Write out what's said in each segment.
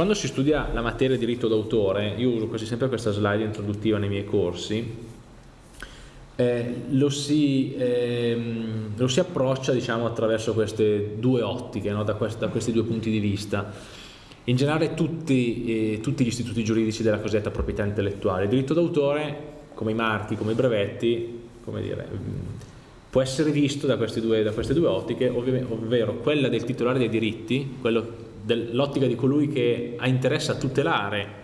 Quando si studia la materia di diritto d'autore, io uso quasi sempre questa slide introduttiva nei miei corsi, eh, lo, si, ehm, lo, si, approccia diciamo, attraverso queste due ottiche, no? da, quest da, questi due punti di vista. In generale tutti, eh, tutti, gli istituti giuridici della cosiddetta proprietà intellettuale, il diritto d'autore, come i marchi, come i brevetti, come dire, può essere visto da queste due, da queste due ottiche, ovvero quella del titolare dei diritti, l'ottica di colui che ha interesse a tutelare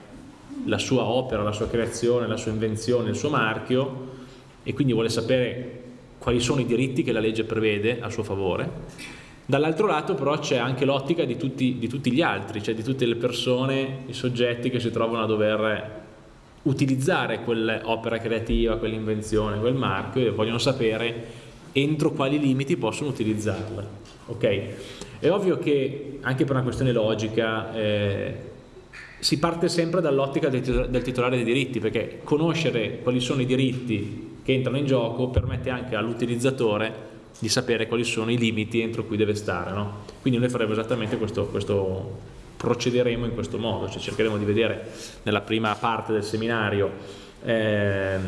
la sua opera, la sua creazione, la sua invenzione, il suo marchio e quindi vuole sapere quali sono i diritti che la legge prevede a suo favore. Dall'altro lato però c'è anche l'ottica di, di tutti, gli altri, cioè di tutte le persone, i soggetti che si trovano a dover utilizzare quell'opera creativa, quell'invenzione, quel marchio e vogliono sapere entro quali limiti possono utilizzarla. Okay? È ovvio che anche per una questione logica eh, si parte sempre dall'ottica del, del titolare dei diritti perché conoscere quali sono i diritti che entrano in gioco permette anche all'utilizzatore di sapere quali sono i limiti entro cui deve stare. No? Quindi noi faremo esattamente questo, questo, procederemo in questo modo, cioè cercheremo di vedere nella prima parte del seminario eh,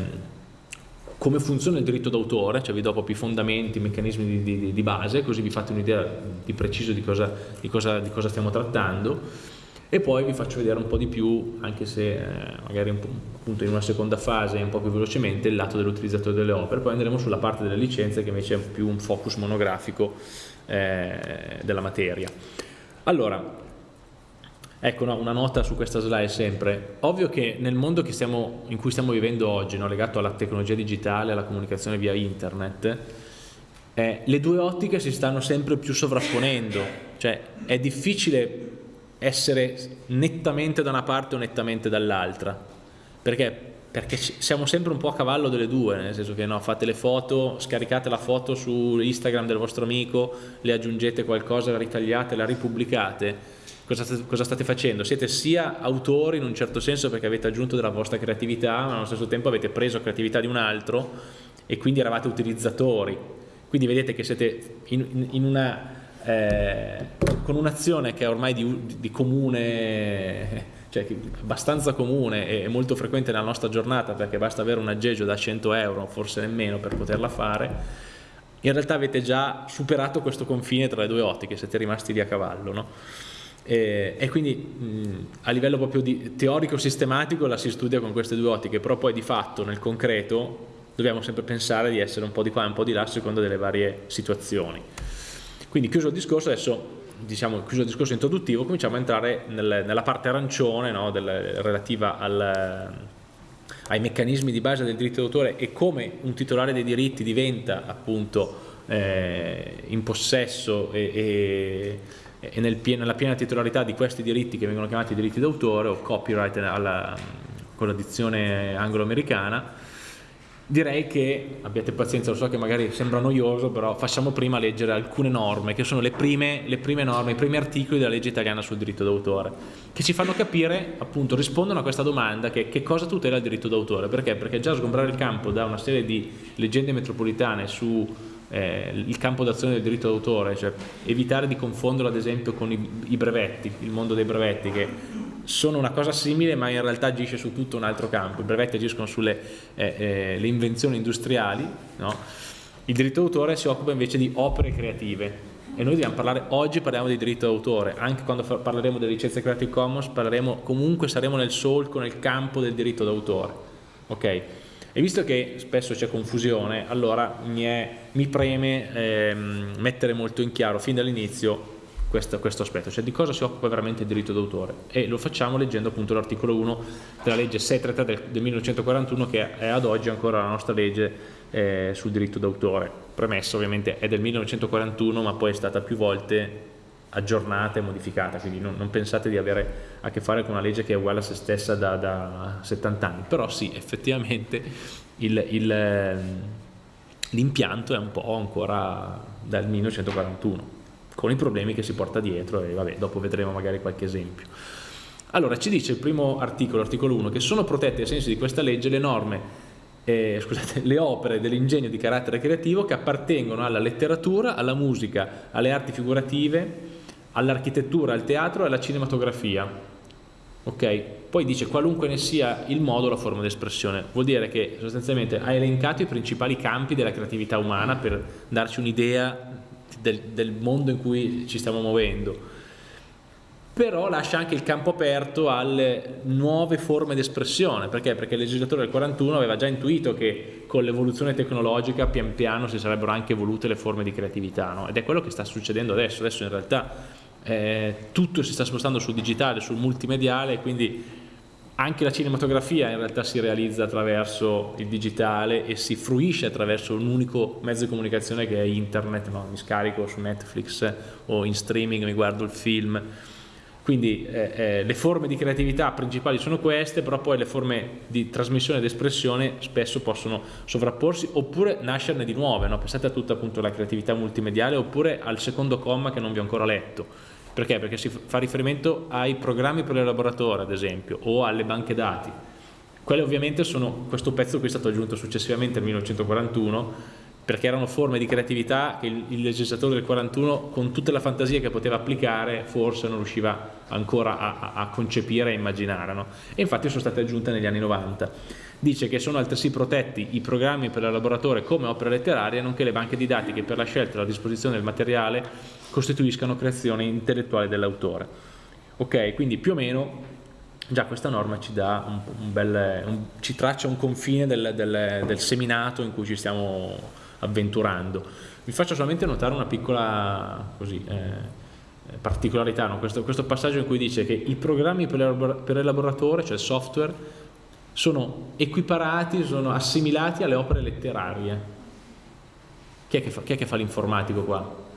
come funziona il diritto d'autore, cioè vi do proprio i fondamenti, i meccanismi di, di, di base, così vi fate un'idea di preciso di cosa, di, cosa, di cosa, stiamo trattando e poi vi faccio vedere un po' di più, anche se eh, magari appunto in una seconda fase un po' più velocemente, il lato dell'utilizzatore delle opere, poi andremo sulla parte delle licenze che invece è più un focus monografico eh, della materia. Allora, Ecco no, una nota su questa slide sempre. Ovvio che nel mondo che stiamo, in cui stiamo vivendo oggi, no, legato alla tecnologia digitale, alla comunicazione via internet, eh, le due ottiche si stanno sempre più sovrapponendo, cioè è difficile essere nettamente da una parte o nettamente dall'altra, perché? Perché siamo sempre un po' a cavallo delle due, nel senso che no, fate le foto, scaricate la foto su Instagram del vostro amico, le aggiungete qualcosa, la ritagliate, la ripubblicate, cosa cosa state, facendo? Siete sia autori in un certo senso perché avete aggiunto della vostra creatività, ma allo stesso tempo avete preso creatività di un altro e quindi eravate utilizzatori. Quindi vedete che siete in, in una, eh, con un'azione che è ormai di, di comune cioè abbastanza comune e molto frequente nella nostra giornata perché basta avere un aggeggio da 100 euro, forse nemmeno, per poterla fare, in realtà avete già superato questo confine tra le due ottiche, siete rimasti lì a cavallo. No? E, e quindi mh, a livello proprio teorico-sistematico la si studia con queste due ottiche, però poi di fatto nel concreto dobbiamo sempre pensare di essere un po' di qua e un po' di là a seconda delle varie situazioni. Quindi chiuso il discorso, adesso diciamo chiuso il discorso introduttivo, cominciamo a entrare nel, nella parte arancione no, del, relativa al, ai meccanismi di base del diritto d'autore e come un titolare dei diritti diventa appunto eh, in possesso e, e e nel piena, nella piena titolarità di questi diritti che vengono chiamati diritti d'autore o copyright alla, con la dizione anglo-americana, direi che, abbiate pazienza, lo so che magari sembra noioso, però facciamo prima leggere alcune norme, che sono le prime, le prime norme, i primi articoli della legge italiana sul diritto d'autore, che ci fanno capire, appunto, rispondono a questa domanda che, che cosa tutela il diritto d'autore, perché? Perché già sgombrare il campo da una serie di leggende metropolitane su eh, il campo d'azione del diritto d'autore, cioè evitare di confonderlo ad esempio con i, i, brevetti, il mondo dei brevetti che sono una cosa simile ma in realtà agisce su tutto un altro campo, i brevetti agiscono sulle eh, eh, invenzioni industriali, no? il diritto d'autore si occupa invece di opere creative e noi dobbiamo parlare, oggi parliamo di diritto d'autore, anche quando parleremo delle licenze Creative Commons parleremo, comunque saremo nel solco, nel campo del diritto d'autore, ok? E visto che spesso c'è confusione, allora mi, è, mi preme ehm, mettere molto in chiaro fin dall'inizio questo, questo, aspetto, cioè di cosa si occupa veramente il diritto d'autore? E lo facciamo leggendo appunto l'articolo 1 della legge 633 del, del 1941 che è ad oggi ancora la nostra legge eh, sul diritto d'autore, premesso ovviamente è del 1941 ma poi è stata più volte aggiornata e modificata, quindi non, non, pensate di avere a che fare con una legge che è uguale a se stessa da, da 70 anni, però sì, effettivamente l'impianto è un po' ancora dal 1941, con i problemi che si porta dietro e vabbè, dopo vedremo magari qualche esempio. Allora, ci dice il primo articolo, l'articolo 1, che sono protette ai sensi di questa legge le norme, eh, scusate, le opere dell'ingegno di carattere creativo che appartengono alla letteratura, alla musica, alle arti figurative, all'architettura, al teatro e alla cinematografia, ok? Poi dice qualunque ne sia il modo o la forma di espressione, vuol dire che sostanzialmente ha elencato i principali campi della creatività umana per darci un'idea del, del mondo in cui ci stiamo muovendo però lascia anche il campo aperto alle nuove forme di espressione, perché? Perché il legislatore del 41 aveva già intuito che con l'evoluzione tecnologica pian piano si sarebbero anche evolute le forme di creatività, no? ed è quello che sta succedendo adesso, adesso in realtà eh, tutto si sta spostando sul digitale, sul multimediale, quindi anche la cinematografia in realtà si realizza attraverso il digitale e si fruisce attraverso un unico mezzo di comunicazione che è internet, no? mi scarico su Netflix o in streaming, mi guardo il film, quindi eh, eh, le forme di creatività principali sono queste, però poi le forme di trasmissione ed espressione spesso possono sovrapporsi oppure nascerne di nuove, no? pensate a tutta appunto la creatività multimediale oppure al secondo comma che non vi ho ancora letto. Perché? Perché si fa riferimento ai programmi per l'elaboratore ad esempio o alle banche dati. Quelle ovviamente sono, questo pezzo qui è stato aggiunto successivamente nel 1941 perché erano forme di creatività che il, il, legislatore del 41 con tutta la fantasia che poteva applicare forse non riusciva ancora a, a concepire e immaginare no? e infatti sono state aggiunte negli anni 90 dice che sono altresì protetti i programmi per l'elaboratore come opere letterarie nonché le banche didattiche per la scelta e la disposizione del materiale costituiscano creazione intellettuale dell'autore ok quindi più o meno già questa norma ci, un, un bel, un, ci traccia un confine del, del, del seminato in cui ci stiamo avventurando. Vi faccio solamente notare una piccola così, eh, particolarità, no? questo, questo, passaggio in cui dice che i programmi per, elaboratore, cioè il software, sono equiparati, sono assimilati alle opere letterarie. Chi è che fa, fa l'informatico qua?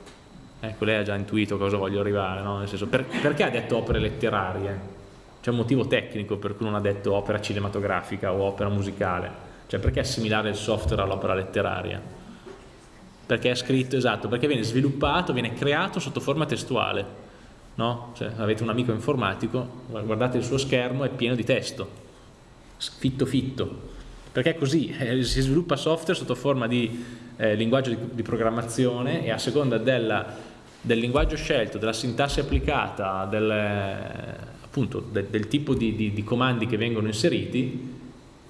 Ecco, lei ha già intuito cosa voglio arrivare, no? Nel senso, per, perché ha detto opere letterarie? C'è un motivo tecnico per cui non ha detto opera cinematografica o opera musicale. Cioè, perché assimilare il software all'opera letteraria? Perché è scritto, esatto, perché viene sviluppato, viene creato sotto forma testuale, no? Cioè, avete un amico informatico, guardate il suo schermo, è pieno di testo, fitto fitto, perché è così, si sviluppa software sotto forma di eh, linguaggio di, di, programmazione e a seconda della, del linguaggio scelto, della sintassi applicata, del, appunto, de, del tipo di, di, di comandi che vengono inseriti,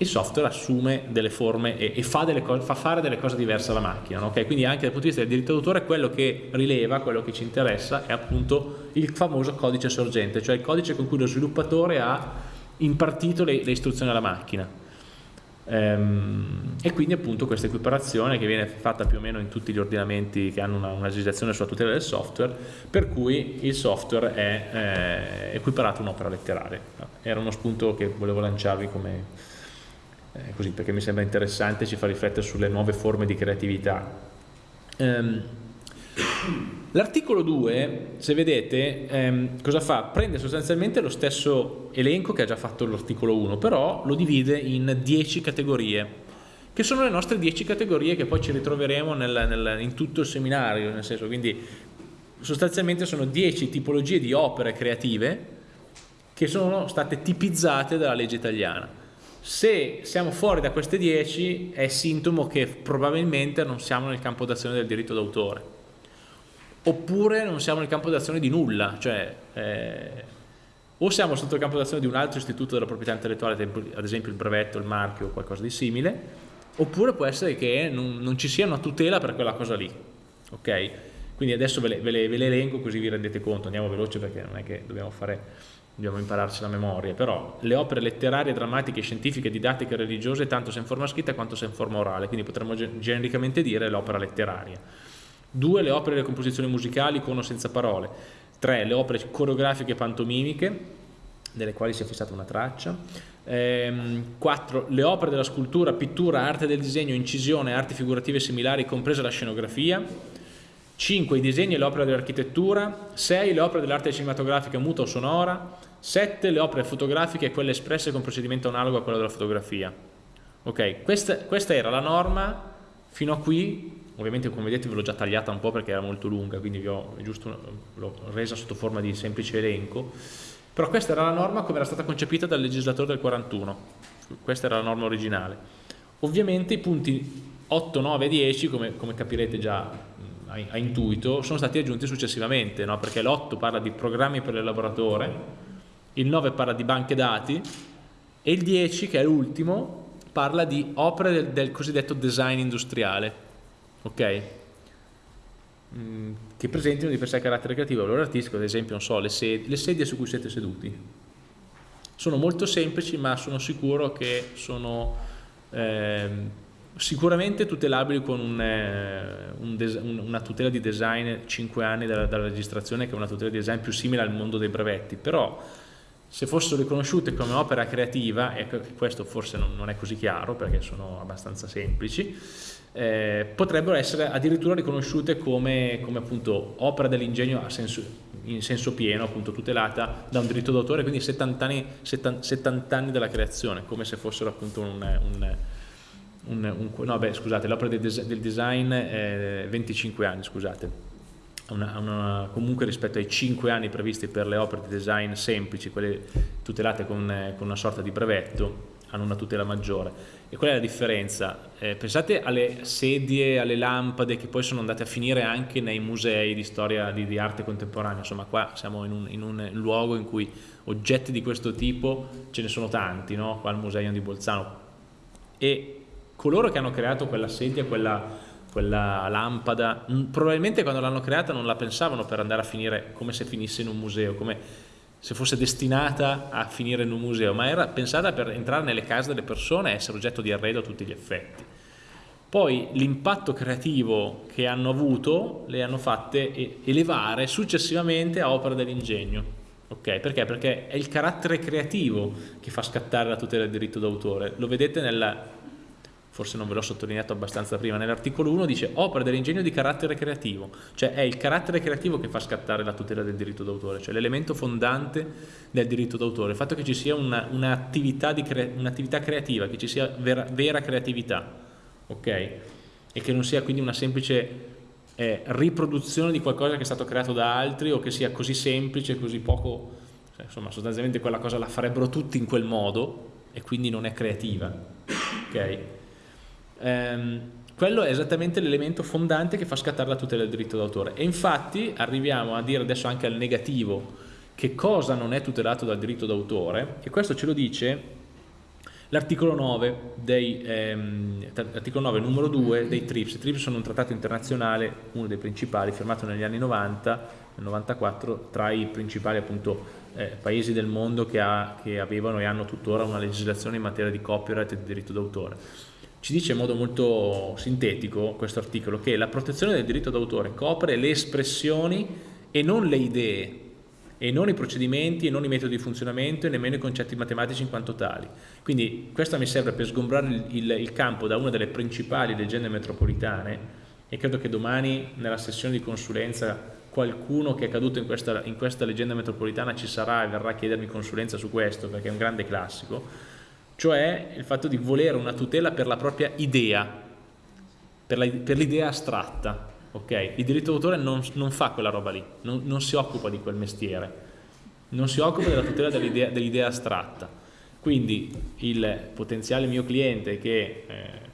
il software assume delle forme e, e fa, delle fa, fare delle cose diverse alla macchina. No? Okay? Quindi anche dal punto di vista del diritto d'autore quello che rileva, quello che ci interessa è appunto il famoso codice sorgente, cioè il codice con cui lo sviluppatore ha impartito le, le istruzioni alla macchina. Ehm, e quindi appunto questa equiparazione che viene fatta più o meno in tutti gli ordinamenti che hanno una, una legislazione sulla tutela del software, per cui il software è eh, equiparato a un'opera letteraria. Era uno spunto che volevo lanciarvi come eh, così perché mi sembra interessante, ci fa riflettere sulle nuove forme di creatività. Um, L'articolo 2, se vedete, ehm, cosa fa? Prende sostanzialmente lo stesso elenco che ha già fatto l'articolo 1, però lo divide in 10 categorie, che sono le nostre 10 categorie che poi ci ritroveremo nel, nel, in tutto il seminario, nel senso, quindi sostanzialmente sono 10 tipologie di opere creative che sono state tipizzate dalla legge italiana. Se siamo fuori da queste 10 è sintomo che probabilmente non siamo nel campo d'azione del diritto d'autore oppure non siamo nel campo d'azione di nulla, cioè eh, o siamo sotto il campo d'azione di un altro istituto della proprietà intellettuale, ad esempio il brevetto, il marchio o qualcosa di simile, oppure può essere che non, non ci sia una tutela per quella cosa lì, ok? Quindi adesso ve le, ve, le, ve le elenco così vi rendete conto, andiamo veloce perché non è che dobbiamo fare dobbiamo impararci la memoria, però le opere letterarie, drammatiche, scientifiche, didattiche, religiose, tanto se in forma scritta quanto se in forma orale, quindi potremmo genericamente dire l'opera letteraria. Due, le opere e le composizioni musicali con o senza parole. Tre, le opere coreografiche e pantomimiche, delle quali si è fissata una traccia. Ehm, 4. Le opere della scultura, pittura, arte del disegno, incisione, arti figurative similari, compresa la scenografia. 5. I disegni e le opere dell'architettura, 6. Le opere dell'arte cinematografica muta o sonora, 7. Le opere fotografiche e quelle espresse con procedimento analogo a quello della fotografia. Ok, questa, questa era la norma fino a qui, ovviamente come vedete ve l'ho già tagliata un po' perché era molto lunga, quindi vi ho l'ho resa sotto forma di semplice elenco, però questa era la norma come era stata concepita dal legislatore del 41, questa era la norma originale. Ovviamente i punti 8, 9 e 10, come, come capirete già a, intuito sono stati aggiunti successivamente, no? perché l'8 parla di programmi per l'elaboratore, il 9 parla di banche dati e il 10, che è l'ultimo, parla di opere del, del, cosiddetto design industriale, ok? Mm, che presentino di per sé carattere creativo, valore artistico, ad esempio, non so, le sedie, le sedie su cui siete seduti. Sono molto semplici, ma sono sicuro che sono eh, sicuramente tutelabili con un, eh, un una tutela di design 5 anni dalla, dalla registrazione, che è una tutela di design più simile al mondo dei brevetti, però se fossero riconosciute come opera creativa, e questo forse non, non è così chiaro perché sono abbastanza semplici, eh, potrebbero essere addirittura riconosciute come, come appunto opera dell'ingegno in senso pieno, appunto tutelata da un diritto d'autore, quindi 70 anni, 70 anni, della creazione, come se fossero appunto un, un, un, un no beh scusate, l'opera del, del, design è 25 anni, scusate una, una, comunque rispetto ai 5 anni previsti per le opere di design semplici, quelle tutelate con, con una sorta di brevetto, hanno una tutela maggiore. E qual è la differenza? Eh, pensate alle sedie, alle lampade che poi sono andate a finire anche nei musei di storia di, di arte contemporanea, insomma qua siamo in un, in un, luogo in cui oggetti di questo tipo ce ne sono tanti, no? qua al Museo di Bolzano. E coloro che hanno creato quella sedia, quella quella lampada, probabilmente quando l'hanno creata non la pensavano per andare a finire come se finisse in un museo, come se fosse destinata a finire in un museo, ma era pensata per entrare nelle case delle persone e essere oggetto di arredo a tutti gli effetti. Poi l'impatto creativo che hanno avuto le hanno fatte elevare successivamente a opera dell'ingegno. Okay, perché? Perché è il carattere creativo che fa scattare la tutela del diritto d'autore. Lo vedete nella forse non ve l'ho sottolineato abbastanza prima, nell'articolo 1 dice opera dell'ingegno di carattere creativo, cioè è il carattere creativo che fa scattare la tutela del diritto d'autore, cioè l'elemento fondante del diritto d'autore, il fatto che ci sia un'attività un cre un creativa, che ci sia vera, vera, creatività, ok? E che non sia quindi una semplice eh, riproduzione di qualcosa che è stato creato da altri o che sia così semplice, così poco, cioè, insomma sostanzialmente quella cosa la farebbero tutti in quel modo e quindi non è creativa, ok? Ehm, quello è esattamente l'elemento fondante che fa scattare la tutela del diritto d'autore e infatti arriviamo a dire adesso anche al negativo che cosa non è tutelato dal diritto d'autore e questo ce lo dice l'articolo 9, ehm, 9 numero 2 dei TRIPS. I TRIPS sono un trattato internazionale, uno dei principali, firmato negli anni 90, nel 94, tra i principali appunto, eh, paesi del mondo che, ha, che avevano e hanno tuttora una legislazione in materia di copyright e di diritto d'autore ci dice in modo molto sintetico questo articolo che la protezione del diritto d'autore copre le espressioni e non le idee e non i procedimenti e non i metodi di funzionamento e nemmeno i concetti matematici in quanto tali. Quindi questo mi serve per sgombrare il, il, il campo da una delle principali leggende metropolitane e credo che domani nella sessione di consulenza qualcuno che è caduto in questa, in questa leggenda metropolitana ci sarà e verrà a chiedermi consulenza su questo perché è un grande classico cioè il fatto di volere una tutela per la propria idea, per l'idea astratta. Okay? Il diritto d'autore non, non, fa quella roba lì, non, non, si occupa di quel mestiere, non si occupa della tutela dell'idea dell astratta. Quindi il potenziale mio cliente che, eh,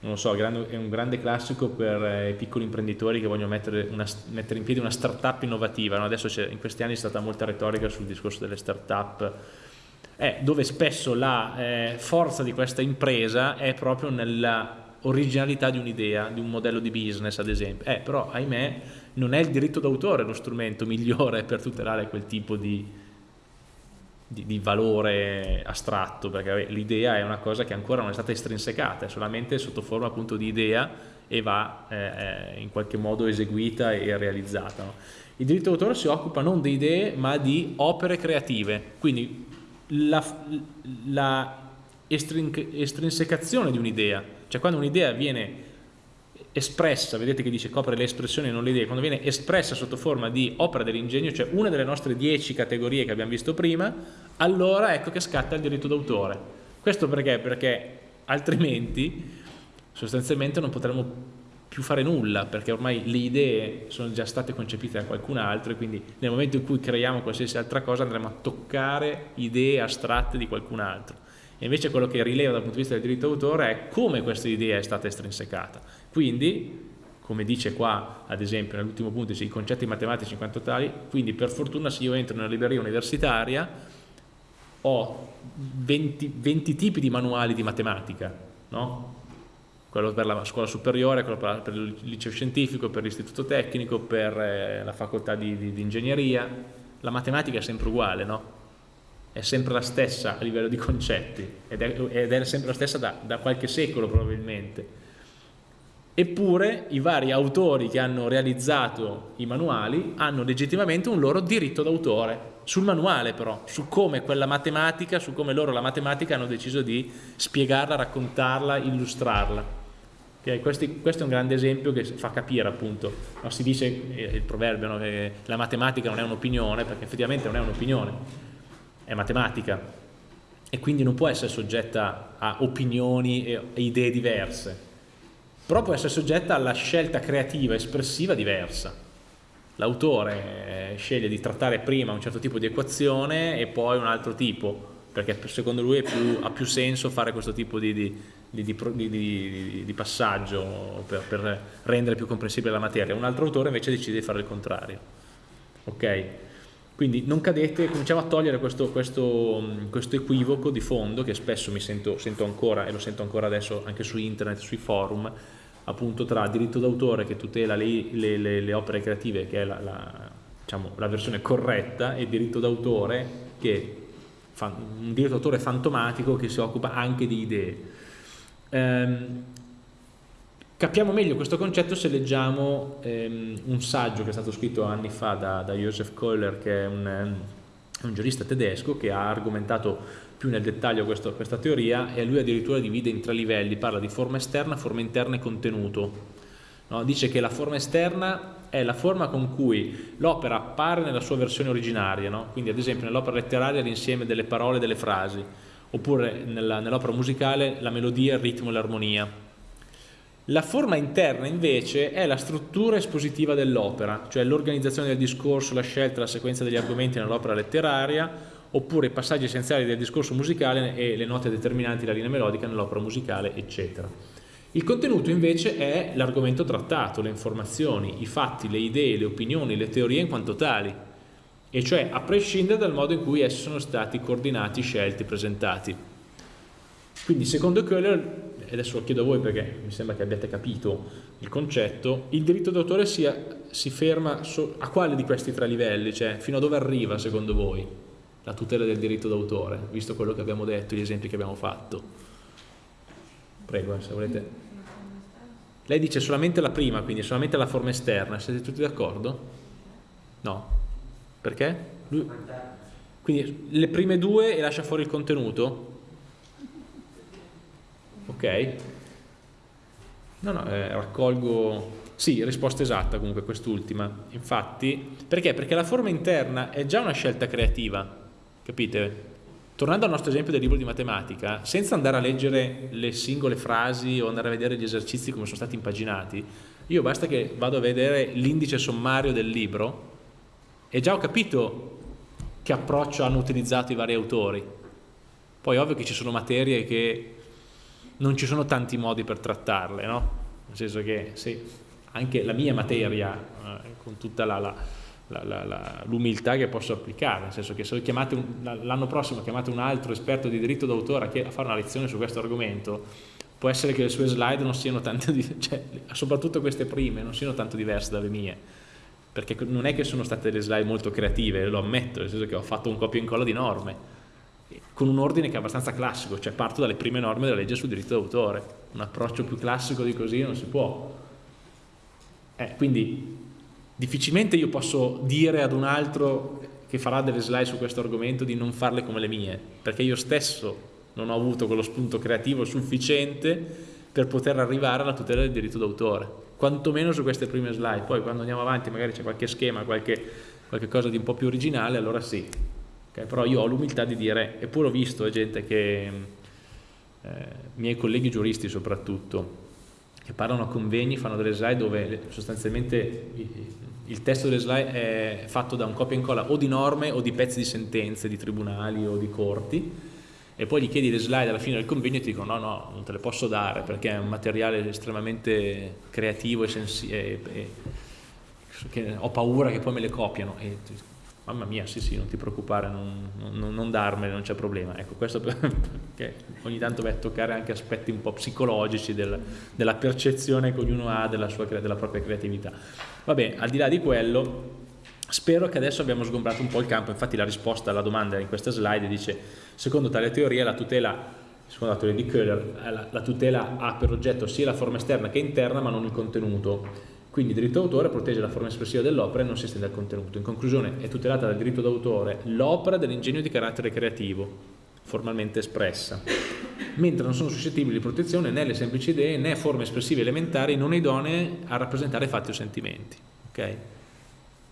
non lo so, è un grande classico per eh, i piccoli imprenditori che vogliono mettere, una, mettere in piedi una startup innovativa, no? adesso in questi anni è stata molta retorica sul discorso delle startup è dove spesso la eh, forza di questa impresa è proprio nella originalità di un'idea, di un modello di business ad esempio. Eh, però ahimè non è il diritto d'autore lo strumento migliore per tutelare quel tipo di, di, di valore astratto, perché l'idea è una cosa che ancora non è stata estrinsecata, è solamente sotto forma appunto di idea e va eh, eh in qualche modo eseguita e realizzata. No? Il diritto d'autore si occupa non di idee ma di opere creative, quindi la, la estrinsecazione di un'idea, cioè quando un'idea viene espressa, vedete che dice copre le espressioni e non le idee, quando viene espressa sotto forma di opera dell'ingegno, cioè una delle nostre dieci categorie che abbiamo visto prima, allora ecco che scatta il diritto d'autore. Questo perché? Perché altrimenti sostanzialmente non potremmo più fare nulla perché ormai le idee sono già state concepite da qualcun altro e quindi nel momento in cui creiamo qualsiasi altra cosa andremo a toccare idee astratte di qualcun altro e invece quello che rileva dal punto di vista del diritto d'autore è come questa idea è stata estrinsecata quindi come dice qua ad esempio nell'ultimo punto i concetti matematici in quanto tali quindi per fortuna se io entro nella libreria universitaria ho 20, 20 tipi di manuali di matematica, no? Quello per la scuola superiore, quello per, il liceo scientifico, per l'istituto tecnico, per eh, la facoltà di, di, di, ingegneria, la matematica è sempre uguale, no? È sempre la stessa a livello di concetti ed è, ed è sempre la stessa da, da qualche secolo probabilmente. Eppure i vari autori che hanno realizzato i manuali hanno legittimamente un loro diritto d'autore, sul manuale però, su come quella matematica, su come loro la matematica hanno deciso di spiegarla, raccontarla, illustrarla. Okay? Questi, questo è un grande esempio che fa capire appunto, no, si dice eh, il proverbio no, che la matematica non è un'opinione, perché effettivamente non è un'opinione, è matematica e quindi non può essere soggetta a opinioni e, idee diverse, però può essere soggetta alla scelta creativa, espressiva diversa. L'autore eh, sceglie di trattare prima un certo tipo di equazione e poi un altro tipo, perché secondo lui più, ha più senso fare questo tipo di, di di, di, di passaggio per, per, rendere più comprensibile la materia, un altro autore invece decide di fare il contrario. Ok? Quindi non cadete, cominciamo a togliere questo, questo, questo equivoco di fondo che spesso mi sento, sento, ancora e lo sento ancora adesso anche su internet, sui forum, appunto tra diritto d'autore che tutela le, le, le, le, opere creative, che è la, la, diciamo, la versione corretta, e diritto d'autore che fa un diritto d'autore fantomatico che si occupa anche di idee. Ehm, capiamo meglio questo concetto se leggiamo ehm, un saggio che è stato scritto anni fa da, da Joseph Kohler, che è un, ehm, un, giurista tedesco che ha argomentato più nel dettaglio questo, questa teoria e lui addirittura divide in tre livelli, parla di forma esterna, forma interna e contenuto. No? Dice che la forma esterna è la forma con cui l'opera appare nella sua versione originaria, no? quindi ad esempio nell'opera letteraria l'insieme delle parole e delle frasi, oppure nell'opera musicale la melodia, il ritmo e l'armonia. La forma interna invece è la struttura espositiva dell'opera, cioè l'organizzazione del discorso, la scelta, la sequenza degli argomenti nell'opera letteraria, oppure i passaggi essenziali del discorso musicale e le note determinanti della linea melodica nell'opera musicale, eccetera. Il contenuto invece è l'argomento trattato, le informazioni, i fatti, le idee, le opinioni, le teorie in quanto tali, e cioè a prescindere dal modo in cui essi sono stati coordinati, scelti, presentati. Quindi secondo Köhler, e adesso lo chiedo a voi perché mi sembra che abbiate capito il concetto, il diritto d'autore si, si, ferma so, a quale di questi tre livelli? Cioè fino a dove arriva secondo voi la tutela del diritto d'autore, visto quello che abbiamo detto, gli esempi che abbiamo fatto? Prego, eh, se volete. Lei dice solamente la prima, quindi solamente la forma esterna, siete tutti d'accordo? No? Perché? Lui... Quindi le prime due e lascia fuori il contenuto? Ok? No, no, eh, raccolgo... Sì, risposta esatta comunque quest'ultima. Infatti, perché? Perché la forma interna è già una scelta creativa, capite? Tornando al nostro esempio del libro di matematica, senza andare a leggere le singole frasi o andare a vedere gli esercizi come sono stati impaginati, io basta che vado a vedere l'indice sommario del libro e già ho capito che approccio hanno utilizzato i vari autori. Poi ovvio che ci sono materie che non ci sono tanti modi per trattarle, no? Nel senso che sì, anche la mia materia, eh, con tutta l'umiltà che posso applicare, nel senso che se l'anno prossimo chiamate un altro esperto di diritto d'autore a fare una lezione su questo argomento, può essere che le sue slide non siano tanto, cioè, soprattutto queste prime, non siano tanto diverse dalle mie perché non è che sono state delle slide molto creative, lo ammetto, nel senso che ho fatto un copia e incolla di norme, con un ordine che è abbastanza classico, cioè parto dalle prime norme della legge sul diritto d'autore, un approccio più classico di così non si può. Eh, quindi difficilmente io posso dire ad un altro che farà delle slide su questo argomento di non farle come le mie, perché io stesso non ho avuto quello spunto creativo sufficiente per poter arrivare alla tutela del diritto d'autore quantomeno su queste prime slide, poi quando andiamo avanti magari c'è qualche schema, qualche, qualche, cosa di un po' più originale, allora sì, okay? però io ho l'umiltà di dire, eppure ho visto gente che, eh, miei colleghi giuristi soprattutto, che parlano a convegni, fanno delle slide dove sostanzialmente il testo delle slide è fatto da un copia e incolla o di norme o di pezzi di sentenze di tribunali o di corti, e poi gli chiedi le slide alla fine del convegno e ti dicono no, no, non te le posso dare perché è un materiale estremamente creativo e, e, e che ho paura che poi me le copiano. E, mamma mia, sì sì, non ti preoccupare, non, non, non darmene, non c'è problema. Ecco, questo perché ogni tanto vai a toccare anche aspetti un po' psicologici del, della percezione che ognuno ha della, sua, della propria creatività. Vabbè, al di là di quello, spero che adesso abbiamo sgombrato un po' il campo, infatti la risposta alla domanda in questa slide dice, secondo tale teoria la tutela secondo la teoria di Köhler, la, la tutela ha per oggetto sia la forma esterna che interna ma non il contenuto quindi il diritto d'autore protegge la forma espressiva dell'opera e non si estende al contenuto. In conclusione è tutelata dal diritto d'autore l'opera dell'ingegno di carattere creativo, formalmente espressa, mentre non sono suscettibili di protezione né le semplici idee né forme espressive elementari non idonee a rappresentare fatti o sentimenti. Okay?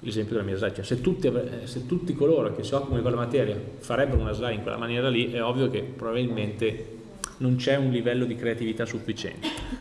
L'esempio della mia slide, cioè, se, tutti, se tutti coloro che si occupano di quella materia farebbero una slide in quella maniera lì, è ovvio che probabilmente non c'è un livello di creatività sufficiente.